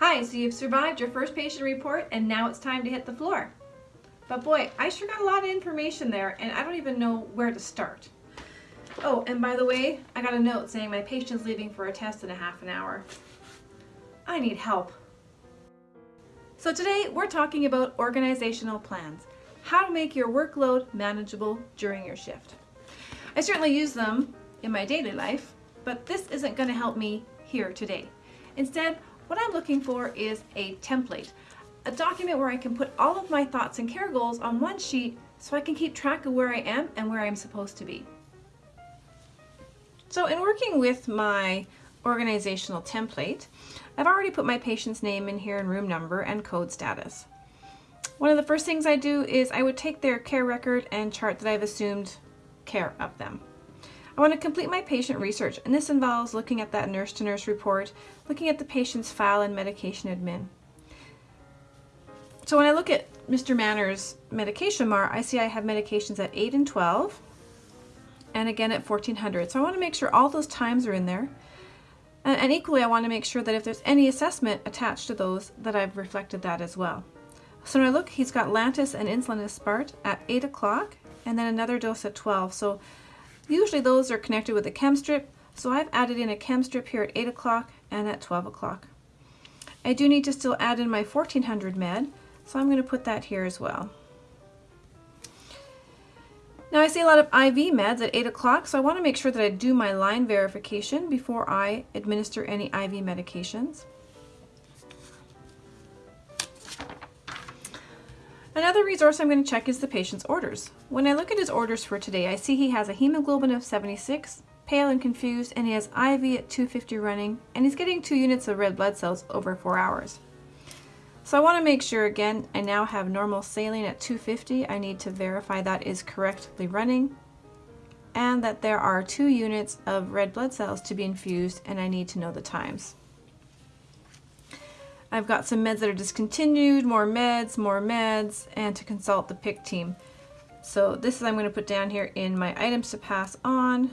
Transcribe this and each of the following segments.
Hi, so you've survived your first patient report and now it's time to hit the floor. But boy, I sure got a lot of information there and I don't even know where to start. Oh, and by the way, I got a note saying my patient's leaving for a test in a half an hour. I need help. So today we're talking about organizational plans, how to make your workload manageable during your shift. I certainly use them in my daily life, but this isn't going to help me here today. Instead, what I'm looking for is a template, a document where I can put all of my thoughts and care goals on one sheet so I can keep track of where I am and where I'm supposed to be. So in working with my organizational template, I've already put my patient's name in here and room number and code status. One of the first things I do is I would take their care record and chart that I've assumed care of them. I want to complete my patient research, and this involves looking at that nurse-to-nurse -nurse report, looking at the patient's file and medication admin. So when I look at Mr. Manner's medication MAR, I see I have medications at 8 and 12, and again at 1400. So I want to make sure all those times are in there. And, and equally, I want to make sure that if there's any assessment attached to those, that I've reflected that as well. So when I look, he's got Lantus and insulin aspart at 8 o'clock, and then another dose at 12. So Usually those are connected with a chem strip, so I've added in a chem strip here at 8 o'clock and at 12 o'clock. I do need to still add in my 1400 med, so I'm going to put that here as well. Now I see a lot of IV meds at 8 o'clock, so I want to make sure that I do my line verification before I administer any IV medications. Another resource I'm going to check is the patient's orders. When I look at his orders for today, I see he has a hemoglobin of 76, pale and confused, and he has IV at 250 running, and he's getting two units of red blood cells over four hours. So I want to make sure, again, I now have normal saline at 250. I need to verify that is correctly running and that there are two units of red blood cells to be infused and I need to know the times. I've got some meds that are discontinued, more meds, more meds, and to consult the PICC team. So this is I'm going to put down here in my items to pass on.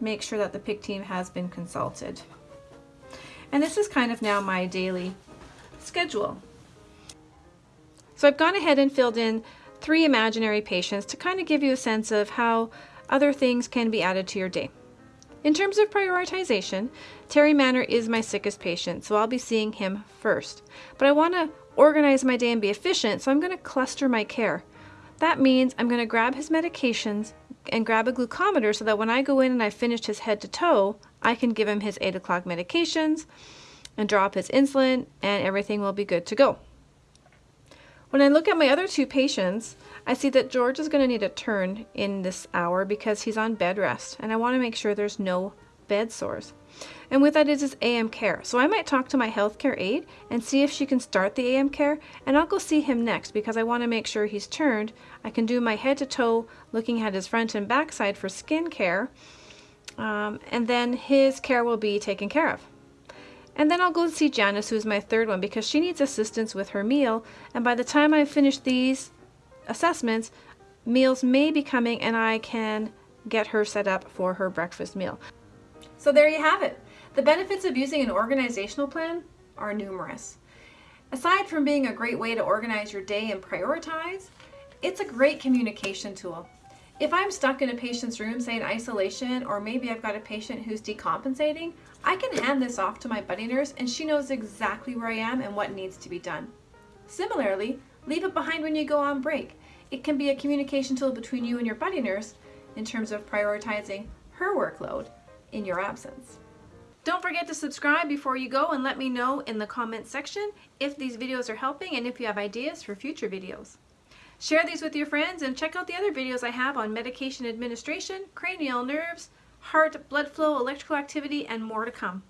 Make sure that the PICC team has been consulted. And this is kind of now my daily schedule. So I've gone ahead and filled in three imaginary patients to kind of give you a sense of how other things can be added to your day. In terms of prioritization, Terry Manner is my sickest patient, so I'll be seeing him first. But I want to organize my day and be efficient, so I'm going to cluster my care. That means I'm going to grab his medications and grab a glucometer so that when I go in and I finished his head to toe, I can give him his 8 o'clock medications and drop his insulin and everything will be good to go. When I look at my other two patients, I see that George is going to need a turn in this hour because he's on bed rest and I want to make sure there's no bed sores. And with that is his AM care. So I might talk to my healthcare aide and see if she can start the AM care and I'll go see him next because I want to make sure he's turned. I can do my head to toe looking at his front and back side for skin care um, and then his care will be taken care of. And then I'll go see Janice, who's my third one, because she needs assistance with her meal. And by the time I finish these assessments, meals may be coming and I can get her set up for her breakfast meal. So there you have it. The benefits of using an organizational plan are numerous. Aside from being a great way to organize your day and prioritize, it's a great communication tool. If I'm stuck in a patient's room, say in isolation, or maybe I've got a patient who's decompensating, I can hand this off to my buddy nurse and she knows exactly where I am and what needs to be done. Similarly, Leave it behind when you go on break. It can be a communication tool between you and your buddy nurse in terms of prioritizing her workload in your absence. Don't forget to subscribe before you go and let me know in the comments section if these videos are helping and if you have ideas for future videos. Share these with your friends and check out the other videos I have on medication administration, cranial nerves, heart, blood flow, electrical activity, and more to come.